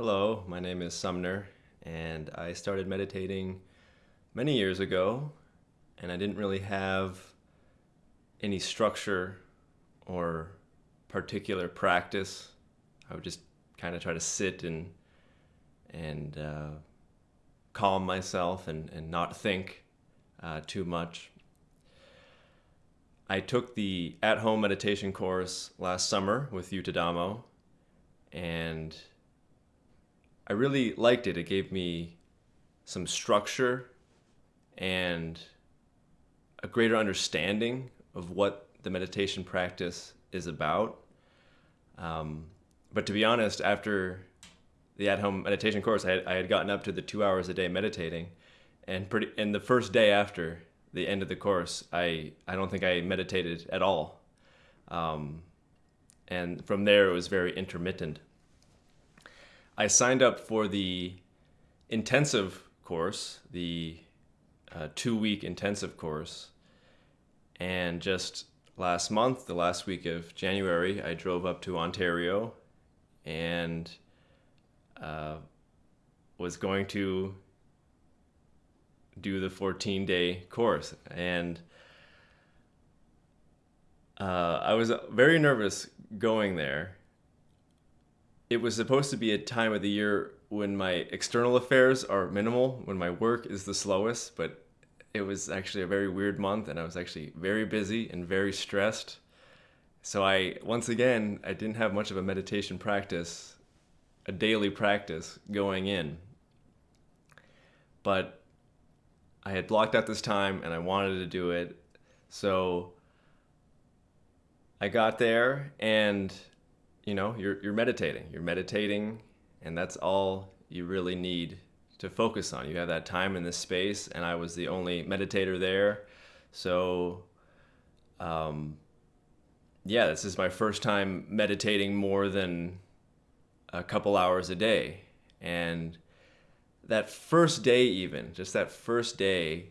Hello, my name is Sumner, and I started meditating many years ago, and I didn't really have any structure or particular practice. I would just kind of try to sit and and uh, calm myself and, and not think uh, too much. I took the at home meditation course last summer with Yuttadhammo, and I really liked it. It gave me some structure and a greater understanding of what the meditation practice is about. Um, but to be honest, after the at-home meditation course, I had, I had gotten up to the two hours a day meditating, and pretty. And the first day after the end of the course, I I don't think I meditated at all, um, and from there it was very intermittent. I signed up for the intensive course, the uh, two week intensive course. And just last month, the last week of January, I drove up to Ontario and uh, was going to do the 14 day course. And uh, I was very nervous going there it was supposed to be a time of the year when my external affairs are minimal, when my work is the slowest, but it was actually a very weird month and I was actually very busy and very stressed. So I once again I didn't have much of a meditation practice, a daily practice going in. But I had blocked out this time and I wanted to do it. So I got there and you know, you're, you're meditating. You're meditating, and that's all you really need to focus on. You have that time in this space, and I was the only meditator there. So, um, yeah, this is my first time meditating more than a couple hours a day. And that first day, even, just that first day,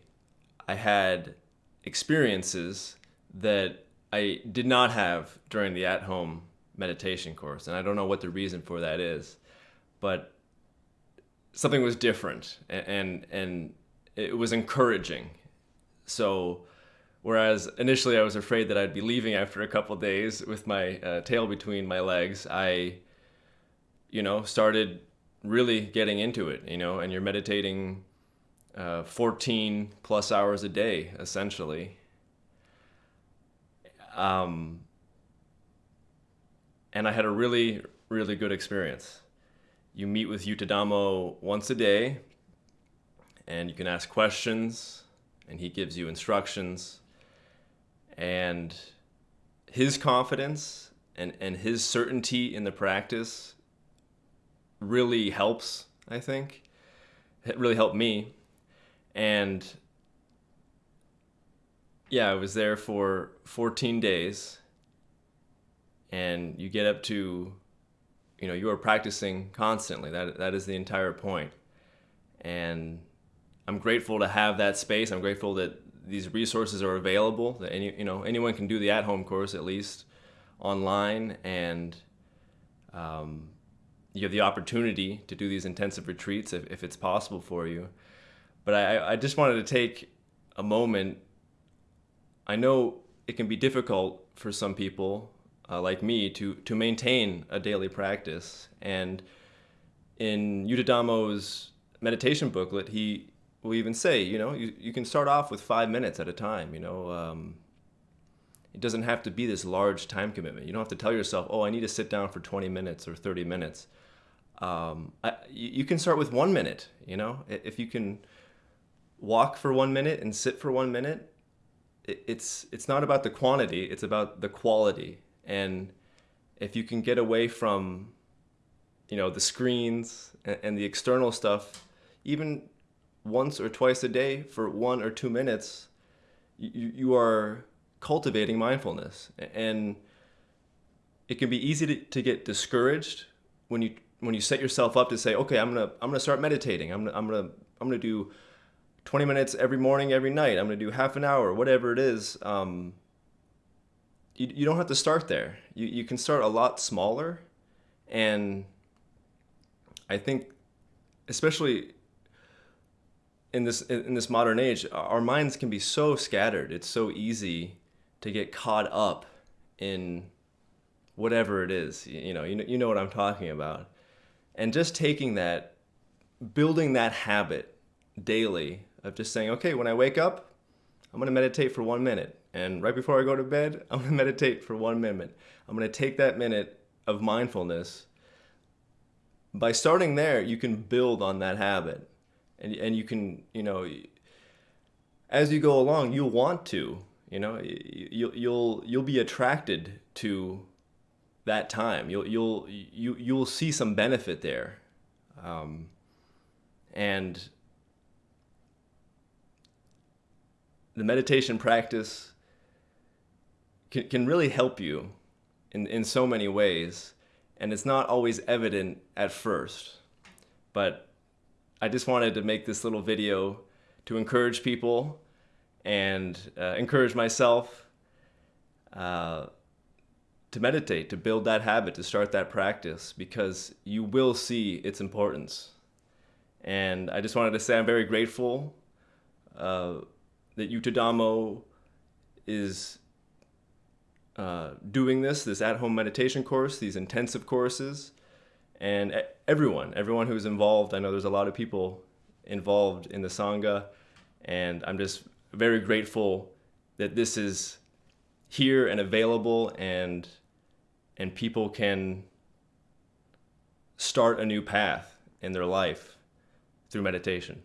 I had experiences that I did not have during the at home meditation course, and I don't know what the reason for that is, but something was different, and and, and it was encouraging. So, whereas initially I was afraid that I'd be leaving after a couple days with my uh, tail between my legs, I, you know, started really getting into it. You know, and you're meditating. Uh, 14 plus hours a day, essentially. Um, and I had a really, really good experience. You meet with Yuttadhammo once a day, and you can ask questions, and he gives you instructions. And his confidence and, and his certainty in the practice really helps, I think. It really helped me. And yeah, I was there for 14 days and you get up to you know you are practicing constantly. That that is the entire point. And i'm grateful to have that space. I'm grateful that these resources are available that any you know anyone can do the at home course at least online. And um, you have the opportunity to do these intensive retreats if, if it's possible for you. But I, I just wanted to take a moment. I know it can be difficult for some people uh, like me to to maintain a daily practice. And in Yuttadhammo's meditation booklet, he will even say, you know, you, you can start off with five minutes at a time. You know, um, it doesn't have to be this large time commitment. You don't have to tell yourself, oh, I need to sit down for 20 minutes or 30 minutes. Um, I, you can start with one minute. You know, if you can walk for one minute and sit for one minute, it's it's not about the quantity; it's about the quality and if you can get away from you know the screens and, and the external stuff even once or twice a day for one or two minutes you, you are cultivating mindfulness. And it can be easy to, to get discouraged when you when you set yourself up to say okay i'm gonna i'm gonna start meditating. I'm gonna i'm gonna i'm gonna do 20 minutes every morning every night. I'm gonna do half an hour whatever it is um, you, you don't have to start there. You, you can start a lot smaller. And I think, especially in this in this modern age, our minds can be so scattered. It's so easy to get caught up in whatever it is. You know, you know, you know what I'm talking about. And just taking that, building that habit daily of just saying, okay, when I wake up, I'm going to meditate for one minute. And right before I go to bed, I'm going to meditate for one minute. I'm going to take that minute of mindfulness. By starting there, you can build on that habit. And, and you can, you know, as you go along, you'll want to, you know, you'll, you'll, you'll be attracted to that time. You'll, you'll, you, you'll see some benefit there. Um, and the meditation practice can, can really help you in, in so many ways. And it's not always evident at first. But I just wanted to make this little video to encourage people and uh, encourage myself uh, to meditate, to build that habit, to start that practice, because you will see its importance. And I just wanted to say I'm very grateful uh, that Yuttadhammo is uh, doing this, this at-home meditation course, these intensive courses, and everyone, everyone who's involved. I know there's a lot of people involved in the Sangha, and I'm just very grateful that this is here and available and and people can start a new path in their life through meditation.